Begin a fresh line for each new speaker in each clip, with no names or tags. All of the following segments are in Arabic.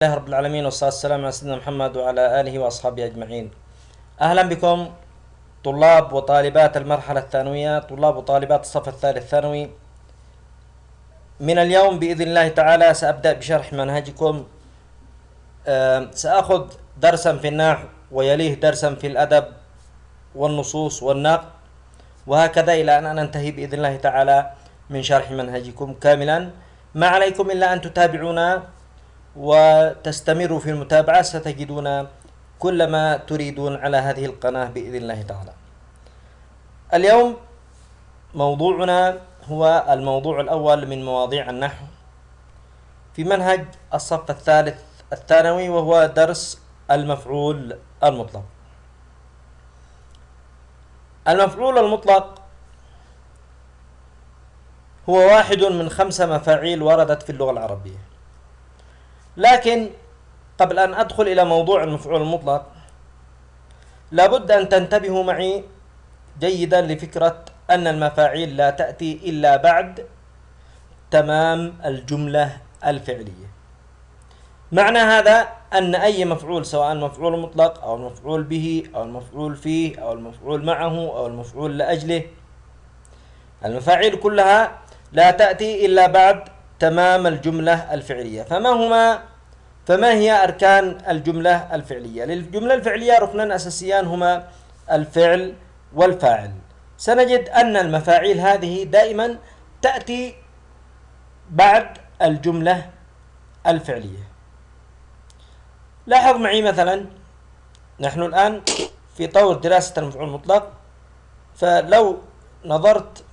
الله رب العالمين والصلاة والسلام على سيدنا محمد وعلى آله وأصحابه أجمعين. أهلا بكم طلاب وطالبات المرحلة الثانوية طلاب وطالبات الصف الثالث ثانوي من اليوم بإذن الله تعالى سأبدأ بشرح منهجكم. آم، سأخذ درسا في النحو ويليه درسا في الأدب والنصوص والنقد وهكذا إلى أن ننتهي بإذن الله تعالى من شرح منهجكم كاملا. ما عليكم إلا أن تتابعونا وتستمروا في المتابعة ستجدون كل ما تريدون على هذه القناة بإذن الله تعالى. اليوم موضوعنا هو الموضوع الأول من مواضيع النحو في منهج الصف الثالث الثانوي وهو درس المفعول المطلق. المفعول المطلق هو واحد من خمس مفاعيل وردت في اللغة العربية. لكن قبل أن أدخل إلى موضوع المفعول المطلق لابد أن تنتبهوا معي جيدا لفكرة أن المفاعيل لا تأتي إلا بعد تمام الجملة الفعلية. معنى هذا أن أي مفعول سواء المفعول المطلق أو المفعول به أو المفعول فيه أو المفعول معه أو المفعول لأجله المفاعيل كلها لا تأتي إلا بعد تمام الجملة الفعلية. فما هما فما هي أركان الجملة الفعلية؟ للجملة الفعلية ركنان أساسيان هما الفعل والفاعل. سنجد أن المفاعيل هذه دائما تأتي بعد الجملة الفعلية. لاحظ معي مثلا نحن الآن في طور دراسة المفعول المطلق فلو نظرت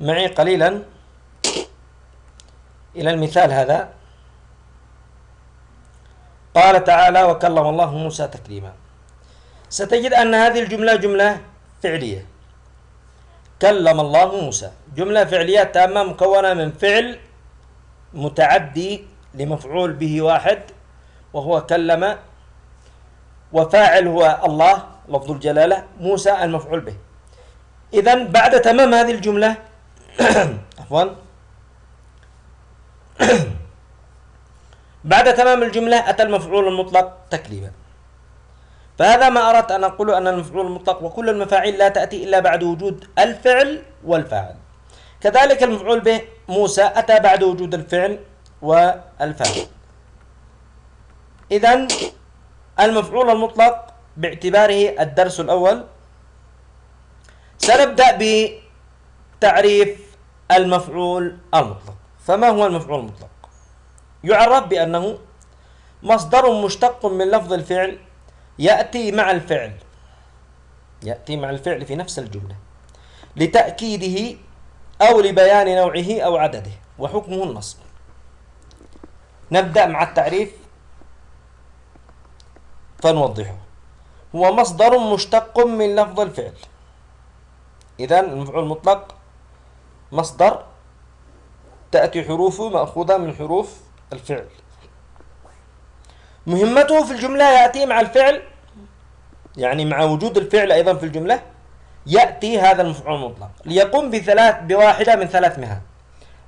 معي قليلا إلى المثال هذا. قال تعالى وكلم الله موسى تكليما. ستجد أن هذه الجملة جملة فعلية. كلم الله موسى. جملة فعلية تامة مكونة من فعل متعدي لمفعول به واحد وهو كلم وفاعل هو الله لفظ الجلالة موسى المفعول به. إذا بعد تمام هذه الجملة عفوا بعد تمام الجملة أتى المفعول المطلق تكليما فهذا ما أردت أن أقول أن المفعول المطلق وكل المفاعيل لا تأتي إلا بعد وجود الفعل والفاعل. كذلك المفعول به موسى أتى بعد وجود الفعل والفاعل. إذا المفعول المطلق باعتباره الدرس الأول. سنبدأ بتعريف المفعول المطلق. فما هو المفعول المطلق؟ يعرف بأنه مصدر مشتق من لفظ الفعل يأتي مع الفعل يأتي مع الفعل في نفس الجملة لتأكيده أو لبيان نوعه أو عدده وحكمه النصب. نبدأ مع التعريف. فنوضحه. هو مصدر مشتق من لفظ الفعل. إذا المفعول المطلق مصدر تأتي حروفه مأخوذة من حروف الفعل. مهمته في الجملة يأتي مع الفعل يعني مع وجود الفعل أيضا في الجملة يأتي هذا المفعول المطلق. ليقوم بثلاث بواحدة من ثلاث مهام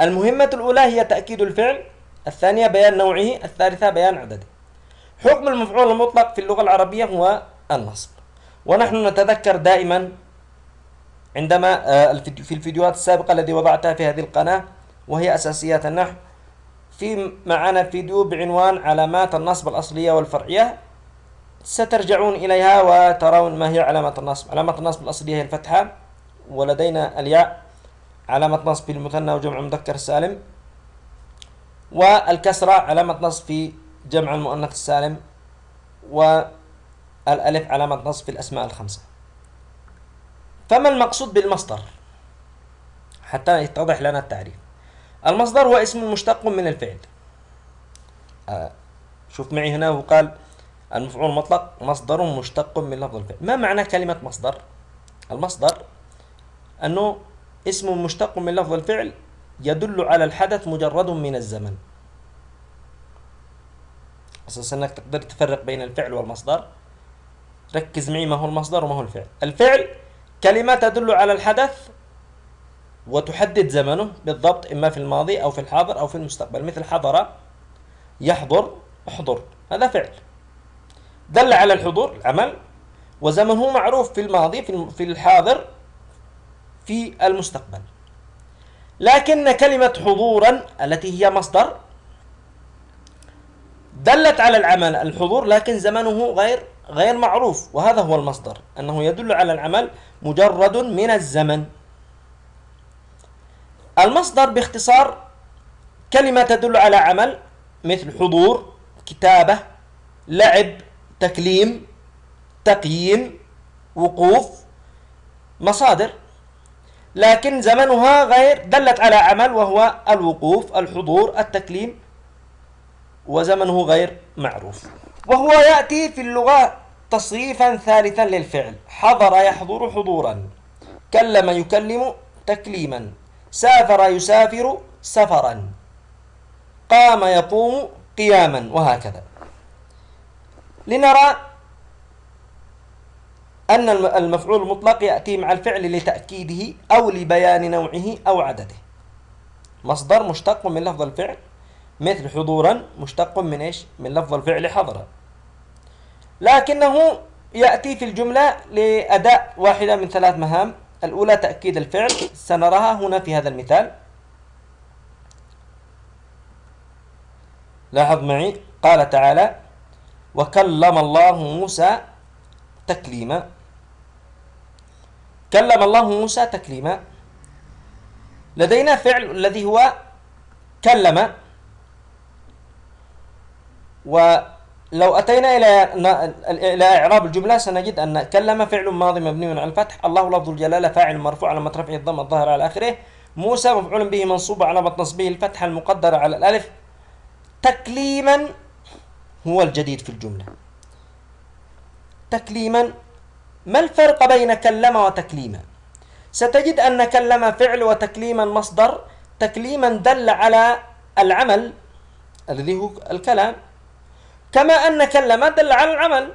المهمة الأولى هي تأكيد الفعل الثانية بيان نوعه الثالثة بيان عدده. حكم المفعول المطلق في اللغة العربية هو النصب. ونحن نتذكر دائما عندما آه، في الفيديوهات السابقة التي وضعتها في هذه القناة وهي أساسيات النحو في معنا فيديو بعنوان علامات النصب الأصلية والفرعية. سترجعون إليها وترون ما هي علامة النصب. علامة النصب الأصلية هي الفتحة ولدينا الياء علامة نصب في المثنى وجمع المذكر السالم والكسرة علامة نصب في جمع المؤنث السالم والألف علامة نصب في الأسماء الخمسة. فما المقصود بالمصدر؟ حتى يتضح لنا التعريف. المصدر هو اسم مشتق من الفعل. آه، شوف معي هنا وقال المفعول المطلق مصدر مشتق من لفظ الفعل. ما معنى كلمة مصدر؟ المصدر أنه اسم مشتق من لفظ الفعل يدل على الحدث مجرد من الزمن. أساس أنك تقدر تفرق بين الفعل والمصدر. ركز معي ما هو المصدر وما هو الفعل. الفعل كلمة تدل على الحدث وتحدد زمنه بالضبط إما في الماضي أو في الحاضر أو في المستقبل. مثل حضر يحضر احضر. هذا فعل. دل على الحضور العمل. وزمنه معروف في الماضي في الحاضر في المستقبل. لكن كلمة حضورا التي هي مصدر دلت على العمل الحضور لكن زمنه غير غير معروف. وهذا هو المصدر. أنه يدل على العمل مجرد من الزمن. المصدر باختصار كلمة تدل على عمل مثل حضور كتابة لعب تكليم تقييم وقوف مصادر. لكن زمنها غير دلت على عمل وهو الوقوف الحضور التكليم وزمنه غير معروف. وهو يأتي في اللغة تصريفا ثالثا للفعل. حضر يحضر حضورا. كلم يكلم تكليما. سافر يسافر سفرا. قام يقوم قياما وهكذا. لنرى أن المفعول المطلق يأتي مع الفعل لتأكيده أو لبيان نوعه أو عدده. مصدر مشتق من لفظ الفعل مثل حضورا مشتق من إيش؟ من لفظ الفعل حضر لكنه يأتي في الجملة لأداء واحدة من ثلاث مهام. الأولى تأكيد الفعل سنراها هنا في هذا المثال. لاحظ معي قال تعالى وكلم الله موسى تكليما. كلم الله موسى تكليما. لدينا فعل الذي هو كلم ولو أتينا إلى إلى إعراب الجملة سنجد أن كلم فعل ماضي مبني على الفتح. الله لفظ الجلالة فاعل مرفوع على رفعه الضم الظاهر على آخره. موسى مفعول به منصوب على نصبه الفتحة المقدرة على الألف. تكليما هو الجديد في الجملة. تكليما ما الفرق بين كلم وتكليما ستجد أن كلم فعل وتكليما مصدر. تكليما دل على العمل الذي هو الكلام. كما أن كلم دل على العمل.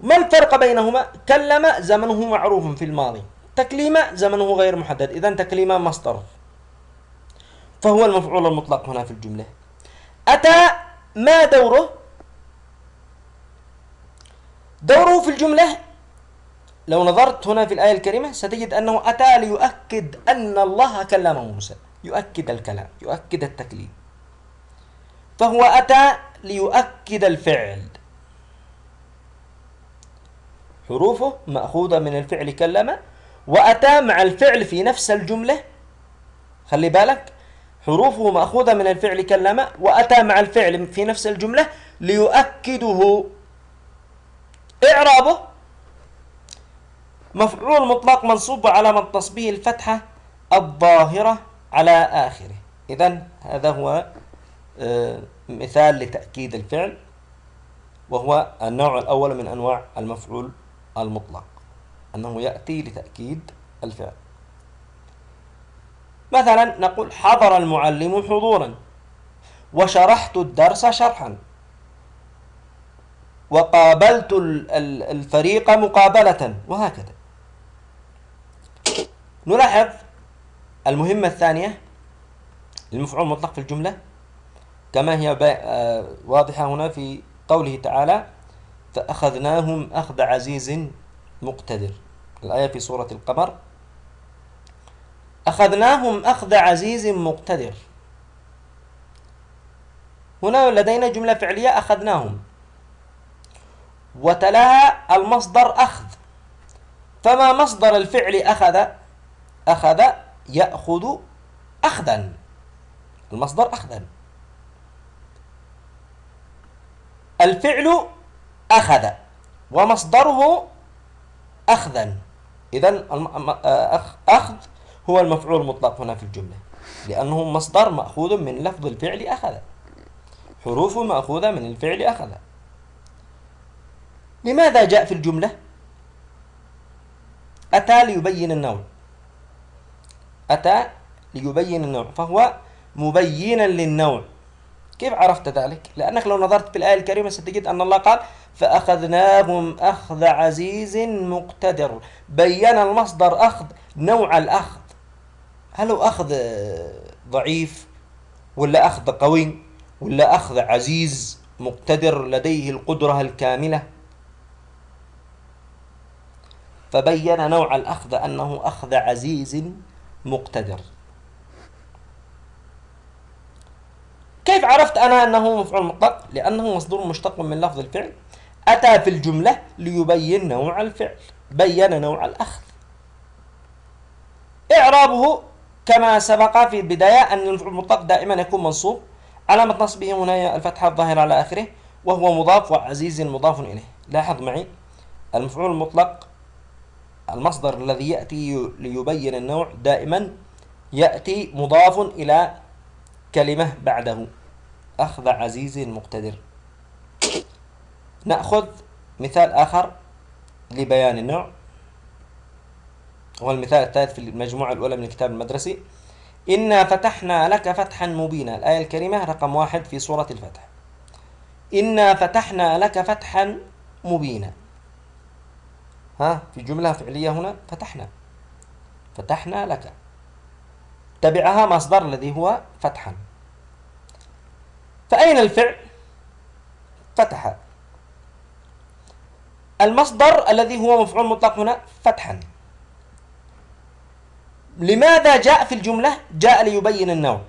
ما الفرق بينهما؟ كلم زمنه معروف في الماضي. تكليم زمنه غير محدد. إذا تكليم مصدر. فهو المفعول المطلق هنا في الجملة. أتى ما دوره؟ دوره في الجملة لو نظرت هنا في الآية الكريمة ستجد أنه أتى ليؤكد أن الله كلم موسى. يؤكد الكلام يؤكد التكليم. فهو أتى ليؤكد الفعل. حروفه مأخوذة من الفعل كلم وأتى مع الفعل في نفس الجملة. خلي بالك حروفه مأخوذة من الفعل كلم وأتى مع الفعل في نفس الجملة ليؤكده. إعرابه مفعول مطلق منصوب على تصبيه الفتحة الظاهرة على آخره. إذا هذا هو مثال لتأكيد الفعل وهو النوع الأول من أنواع المفعول المطلق أنه يأتي لتأكيد الفعل. مثلا نقول حضر المعلم حضورا وشرحت الدرس شرحا وقابلت الفريق مقابلة وهكذا. نلاحظ المهمة الثانية المفعول المطلق في الجملة كما هي آه، واضحة هنا في قوله تعالى فأخذناهم أخذ عزيز مقتدر. الآية في سورة القمر أخذناهم أخذ عزيز مقتدر. هنا لدينا جملة فعلية أخذناهم. وتلاها المصدر أخذ. فما مصدر الفعل أخذ؟ أخذ يأخذ أخذا. المصدر أخذا. الفعل أخذ ومصدره أخذا. إذا أخذ هو المفعول المطلق هنا في الجملة لأنه مصدر مأخوذ من لفظ الفعل أخذ. حروفه مأخوذة من الفعل أخذ. لماذا جاء في الجملة؟ أتى ليبين النوع. أتى ليبين النوع فهو مبينا للنوع. كيف عرفت ذلك؟ لأنك لو نظرت في الآية الكريمة ستجد أن الله قال فأخذناهم أخذ عزيز مقتدر. بين المصدر أخذ نوع الأخذ. هل هو أخذ ضعيف ولا أخذ قوي ولا أخذ عزيز مقتدر لديه القدرة الكاملة؟ فبين نوع الأخذ أنه أخذ عزيز مقتدر. كيف عرفت أنا أنه مفعول مطلق؟ لأنه مصدر مشتق من لفظ الفعل. أتى في الجملة ليبين نوع الفعل بين نوع الأخذ. إعرابه كما سبق في البداية أن المفعول المطلق دائما يكون منصوب. علامة نصبه هنا الفتحة الظاهرة على آخره وهو مضاف وعزيز مضاف إليه. لاحظ معي المفعول المطلق المصدر الذي يأتي ليبين النوع دائما يأتي مضاف إلى كلمة بعده. أخذ عزيز مقتدر. نأخذ مثال آخر لبيان النوع. هو المثال الثالث في المجموعة الأولى من الكتاب المدرسي. إنا فتحنا لك فتحا مبينا. الآية الكريمة رقم واحد في سورة الفتح. إنا فتحنا لك فتحا مبينا. ها في جملة فعلية هنا فتحنا. فتحنا لك. تبعها مصدر الذي هو فتحا. فأين الفعل؟ فتح المصدر الذي هو مفعول مطلق هنا فتحا. لماذا جاء في الجملة؟ جاء ليبين النوع.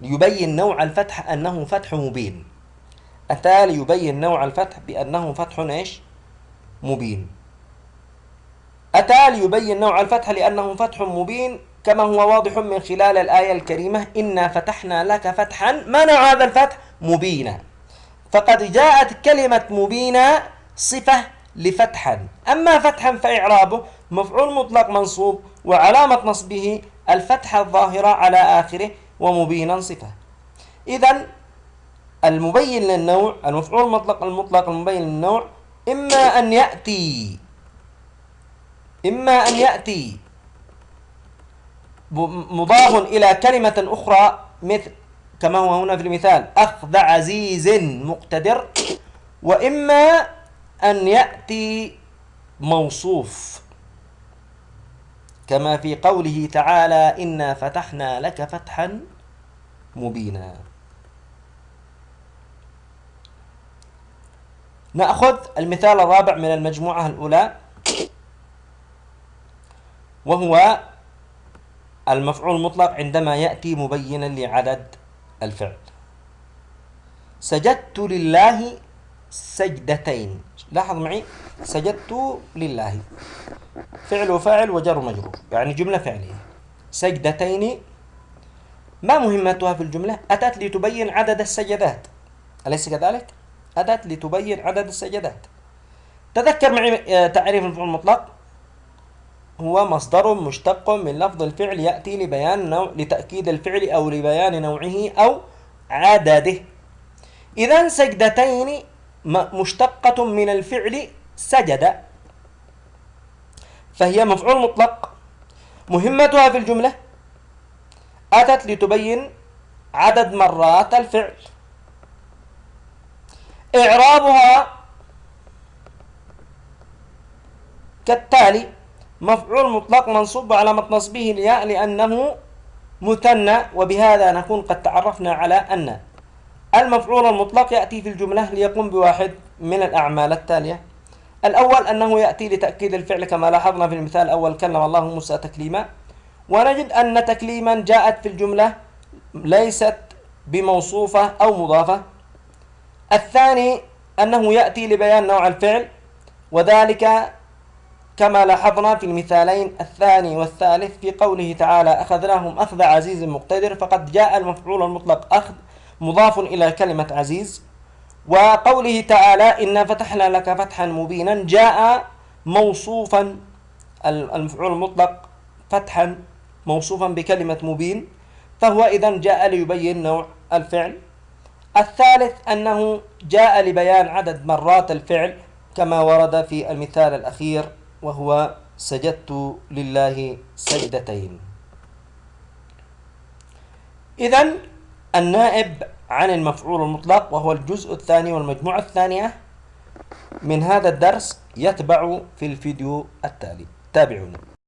ليبين نوع الفتح أنه فتح مبين. أتى ليبين نوع الفتح بأنه فتح إيش؟ مبين. أتى ليبين نوع الفتح لأنه فتح مبين كما هو واضح من خلال الآية الكريمة إنا فتحنا لك فتحا ما نوع هذا الفتح مبينا. فقد جاءت كلمة مبينا صفة لفتحا. أما فتحا فإعرابه مفعول مطلق منصوب وعلامة نصبه الفتحة الظاهرة على آخره ومبينا صفة. إذا المبين للنوع المفعول المطلق المطلق المبين للنوع إما أن يأتي إما أن يأتي مضاف إلى كلمة أخرى مثل كما هو هنا في المثال أخذ عزيز مقتدر وإما أن يأتي موصوف كما في قوله تعالى إنا فتحنا لك فتحا مبينا نأخذ المثال الرابع من المجموعة الأولى وهو المفعول المطلق عندما يأتي مبينا لعدد الفعل. سجدت لله سجدتين. لاحظ معي؟ سجدت لله. فعل وفاعل وجر مجرور يعني جملة فعلية. سجدتين. ما مهمتها في الجملة؟ أتت لتبين عدد السجدات. أليس كذلك؟ أتت لتبين عدد السجدات. تذكر معي آه، تعريف المفعول المطلق؟ هو مصدر مشتق من لفظ الفعل يأتي لبيان نوع لتأكيد الفعل أو لبيان نوعه أو عدده. إذا سجدتين مشتقة من الفعل سجد. فهي مفعول مطلق. مهمتها في الجملة أتت لتبين عدد مرات الفعل. إعرابها كالتالي مفعول مطلق منصوب علامة نصبه الياء لأنه مثنى وبهذا نكون قد تعرفنا على أن المفعول المطلق يأتي في الجملة ليقوم بواحد من الأعمال التالية. الأول أنه يأتي لتأكيد الفعل كما لاحظنا في المثال الأول كلم الله موسى تكليما. ونجد أن تكليما جاءت في الجملة ليست بموصوفة أو مضافة. الثاني أنه يأتي لبيان نوع الفعل وذلك كما لاحظنا في المثالين الثاني والثالث في قوله تعالى أخذناهم أخذ عزيز مقتدر فقد جاء المفعول المطلق أخذ مضاف إلى كلمة عزيز. وقوله تعالى إنا فتحنا لك فتحا مبينا جاء موصوفا المفعول المطلق فتحا موصوفا بكلمة مبين. فهو إذا جاء ليبين نوع الفعل. الثالث أنه جاء لبيان عدد مرات الفعل كما ورد في المثال الأخير. وهو سجدت لله سجدتين. إذا النائب عن المفعول المطلق وهو الجزء الثاني والمجموعة الثانية من هذا الدرس يتبع في الفيديو التالي. تابعونا